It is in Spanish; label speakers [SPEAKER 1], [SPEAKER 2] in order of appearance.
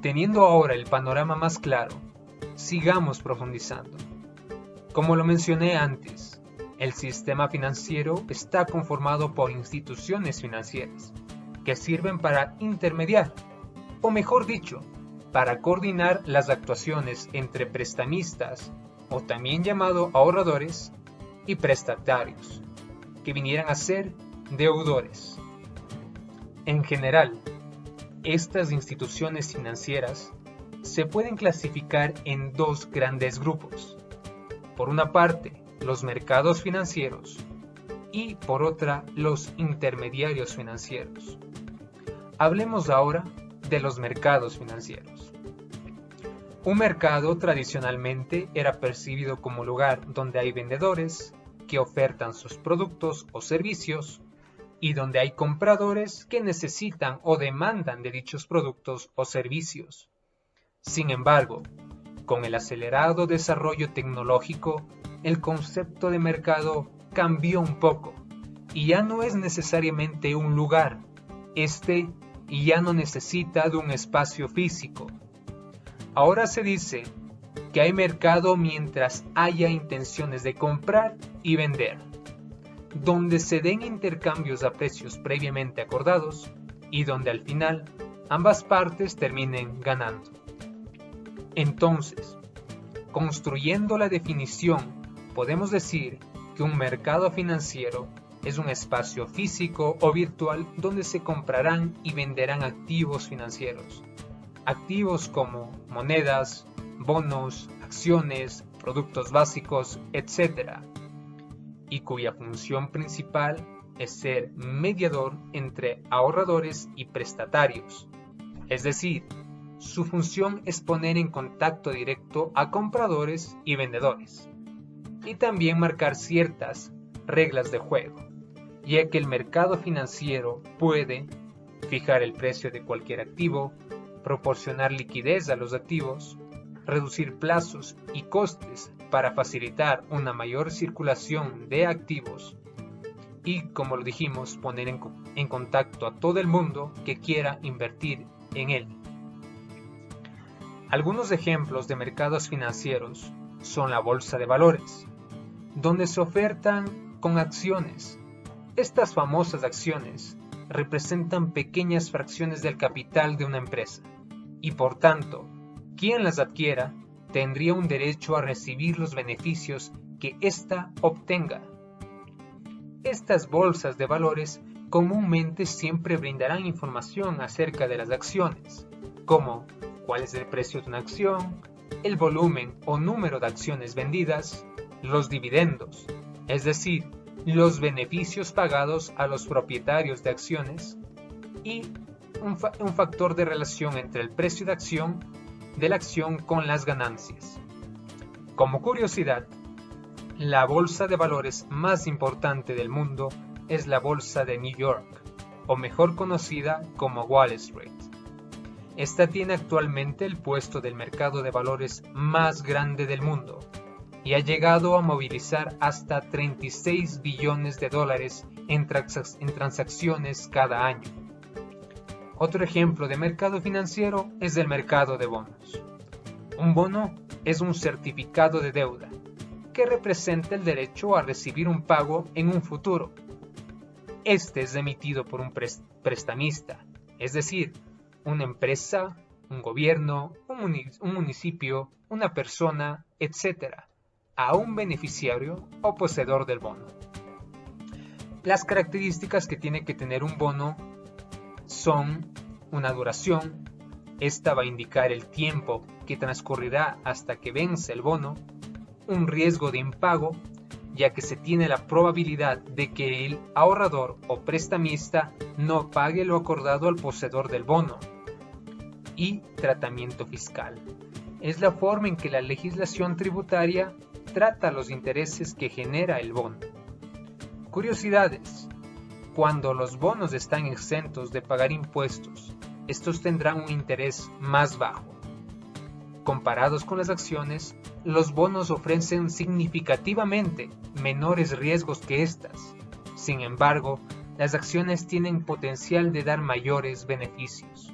[SPEAKER 1] Teniendo ahora el panorama más claro, sigamos profundizando. Como lo mencioné antes, el sistema financiero está conformado por instituciones financieras que sirven para intermediar, o mejor dicho, para coordinar las actuaciones entre prestamistas, o también llamado ahorradores, y prestatarios, que vinieran a ser deudores. En general, estas instituciones financieras se pueden clasificar en dos grandes grupos. Por una parte, los mercados financieros y por otra, los intermediarios financieros. Hablemos ahora de los mercados financieros. Un mercado tradicionalmente era percibido como lugar donde hay vendedores que ofertan sus productos o servicios y donde hay compradores que necesitan o demandan de dichos productos o servicios. Sin embargo, con el acelerado desarrollo tecnológico, el concepto de mercado cambió un poco y ya no es necesariamente un lugar, este ya no necesita de un espacio físico. Ahora se dice que hay mercado mientras haya intenciones de comprar y vender, donde se den intercambios a precios previamente acordados y donde al final ambas partes terminen ganando. Entonces, construyendo la definición, podemos decir que un mercado financiero es un espacio físico o virtual donde se comprarán y venderán activos financieros. Activos como monedas, bonos, acciones, productos básicos, etc. Y cuya función principal es ser mediador entre ahorradores y prestatarios. Es decir, su función es poner en contacto directo a compradores y vendedores, y también marcar ciertas reglas de juego, ya que el mercado financiero puede fijar el precio de cualquier activo, proporcionar liquidez a los activos, reducir plazos y costes para facilitar una mayor circulación de activos y, como lo dijimos, poner en, contacto a todo el mundo que quiera invertir en él. Algunos ejemplos de mercados financieros son la bolsa de valores, donde se ofertan con acciones. Estas famosas acciones representan pequeñas fracciones del capital de una empresa y por tanto, quien las adquiera tendría un derecho a recibir los beneficios que ésta obtenga. Estas bolsas de valores comúnmente siempre brindarán información acerca de las acciones, como cuál es el precio de una acción, el volumen o número de acciones vendidas, los dividendos, es decir, los beneficios pagados a los propietarios de acciones y un, un, factor de relación entre el precio de acción de la acción con las ganancias. Como curiosidad, la bolsa de valores más importante del mundo es la bolsa de New York, o mejor conocida como Wall Street. Esta tiene actualmente el puesto del mercado de valores más grande del mundo y ha llegado a movilizar hasta 36 billones de dólares en, en transacciones cada año. Otro ejemplo de mercado financiero es el mercado de bonos. Un bono es un certificado de deuda que representa el derecho a recibir un pago en un futuro. Este es emitido por un prestamista, es decir, una empresa, un gobierno, un, municipio, una persona, etc., a un beneficiario o poseedor del bono. Las características que tiene que tener un bono son una duración, esta va a indicar el tiempo que transcurrirá hasta que vence el bono, un riesgo de impago, ya que se tiene la probabilidad de que el ahorrador o prestamista no pague lo acordado al poseedor del bono, y tratamiento fiscal. Es la forma en que la legislación tributaria trata los intereses que genera el bono. Curiosidades. Cuando los bonos están exentos de pagar impuestos, estos tendrán un interés más bajo. Comparados con las acciones, los bonos ofrecen significativamente menores riesgos que estas. Sin embargo, las acciones tienen potencial de dar mayores beneficios.